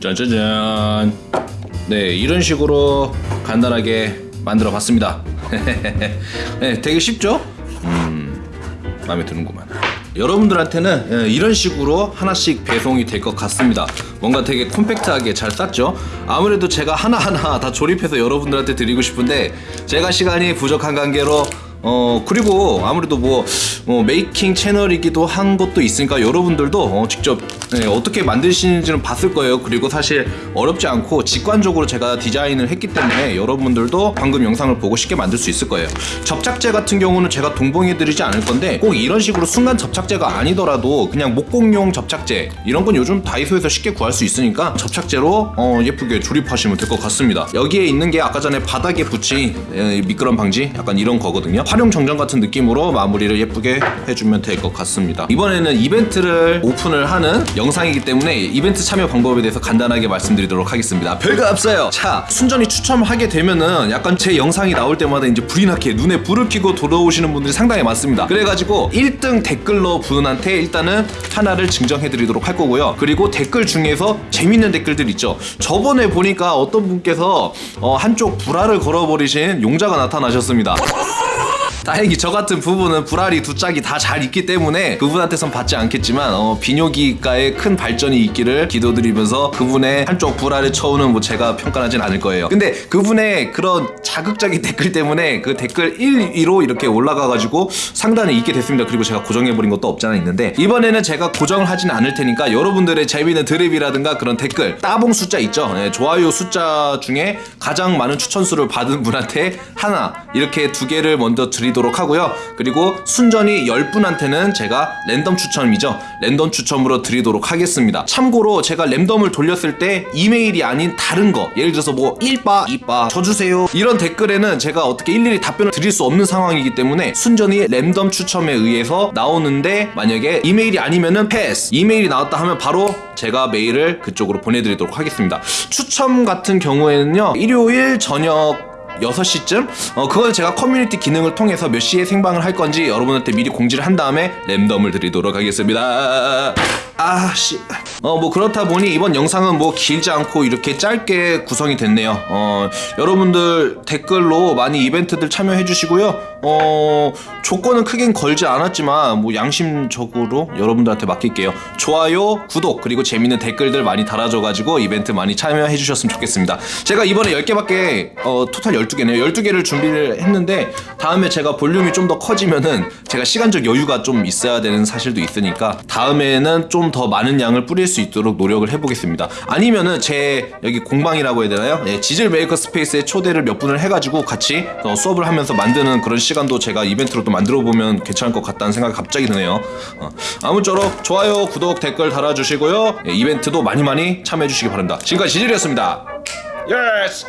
짠짠짠. 네 이런 식으로 간단하게 만들어 봤습니다. 네 되게 쉽죠? 음 마음에 드는구만. 여러분들한테는 예, 이런 식으로 하나씩 배송이 될 것 같습니다. 뭔가 되게 콤팩트하게 잘 쌌죠? 아무래도 제가 하나하나 다 조립해서 여러분들한테 드리고 싶은데 제가 시간이 부족한 관계로 어 그리고 아무래도 뭐, 뭐 메이킹 채널이기도 한 것도 있으니까 여러분들도 어, 직접 네, 어떻게 만드시는지는 봤을 거예요. 그리고 사실 어렵지 않고 직관적으로 제가 디자인을 했기 때문에 여러분들도 방금 영상을 보고 쉽게 만들 수 있을 거예요. 접착제 같은 경우는 제가 동봉해 드리지 않을 건데 꼭 이런 식으로 순간 접착제가 아니더라도 그냥 목공용 접착제 이런 건 요즘 다이소에서 쉽게 구할 수 있으니까 접착제로 어, 예쁘게 조립하시면 될 것 같습니다. 여기에 있는 게 아까 전에 바닥에 붙인 에, 미끄럼 방지? 약간 이런 거거든요 활용 정전 같은 느낌으로 마무리를 예쁘게 해주면 될 것 같습니다. 이번에는 이벤트를 오픈을 하는 영상이기 때문에 이벤트 참여 방법에 대해서 간단하게 말씀드리도록 하겠습니다. 별거 없어요. 자 순전히 추첨하게 되면은 약간 제 영상이 나올 때마다 이제 불이 나게 눈에 불을 켜고 돌아오시는 분들이 상당히 많습니다. 그래가지고 1등 댓글러 분한테 일단은 하나를 증정해 드리도록 할 거고요. 그리고 댓글 중에서 재밌는 댓글들 있죠. 저번에 보니까 어떤 분께서 어, 한쪽 불알을 걸어버리신 용자가 나타나셨습니다 다행히 저 같은 부분은 불알이 두 짝이 다 잘 있기 때문에 그분한테선 받지 않겠지만 어, 비뇨기과의 큰 발전이 있기를 기도드리면서 그분의 한쪽 불알의 처우는 뭐 제가 평가하진 않을 거예요. 근데 그분의 그런 자극적인 댓글 때문에 그 댓글 1위로 이렇게 올라가가지고 상단에 있게 됐습니다. 그리고 제가 고정해버린 것도 없지 않아 있는데. 이번에는 제가 고정을 하진 않을 테니까 여러분들의 재미있는 드립이라든가 그런 댓글 따봉 숫자 있죠? 네, 좋아요 숫자 중에 가장 많은 추천수를 받은 분한테 하나 이렇게 두 개를 먼저 드리 도록 하고요. 그리고 순전히 10분한테는 제가 랜덤 추첨이죠. 랜덤 추첨으로 드리도록 하겠습니다. 참고로 제가 랜덤을 돌렸을 때 이메일이 아닌 다른 거 예를 들어서 뭐 1빠 2빠 쳐주세요. 이런 댓글에는 제가 어떻게 일일이 답변을 드릴 수 없는 상황이기 때문에 순전히 랜덤 추첨에 의해서 나오는데 만약에 이메일이 아니면은 패스. 이메일이 나왔다 하면 바로 제가 메일을 그쪽으로 보내드리도록 하겠습니다. 추첨 같은 경우에는요 일요일 저녁 6시쯤? 어, 그건 제가 커뮤니티 기능을 통해서 몇 시에 생방을 할 건지 여러분한테 미리 공지를 한 다음에 랜덤을 드리도록 하겠습니다. 아, 씨. 어, 뭐 그렇다 보니 이번 영상은 뭐 길지 않고 이렇게 짧게 구성이 됐네요. 어, 여러분들 댓글로 많이 이벤트들 참여해 주시고요. 어, 조건은 크긴 걸지 않았지만 뭐 양심적으로 여러분들한테 맡길게요. 좋아요, 구독, 그리고 재밌는 댓글들 많이 달아줘 가지고 이벤트 많이 참여해 주셨으면 좋겠습니다. 제가 이번에 10개밖에, 어, 토탈 12개네요. 12개를 준비를 했는데 다음에 제가 볼륨이 좀 더 커지면은 제가 시간적 여유가 좀 있어야 되는 사실도 있으니까 다음에는 좀더 많은 양을 뿌릴 수 있도록 노력을 해보겠습니다. 아니면은 제 여기 공방이라고 해야 되나요? 예, 지질 메이커 스페이스에 초대를 몇 분을 해가지고 같이 어, 수업을 하면서 만드는 그런 시간도 제가 이벤트로 또 만들어 보면 괜찮을 것 같다는 생각이 갑자기 드네요. 어, 아무쪼록 좋아요, 구독, 댓글 달아주시고요. 예, 이벤트도 많이 많이 참여해주시기 바랍니다. 지금까지 지질이었습니다. Yes!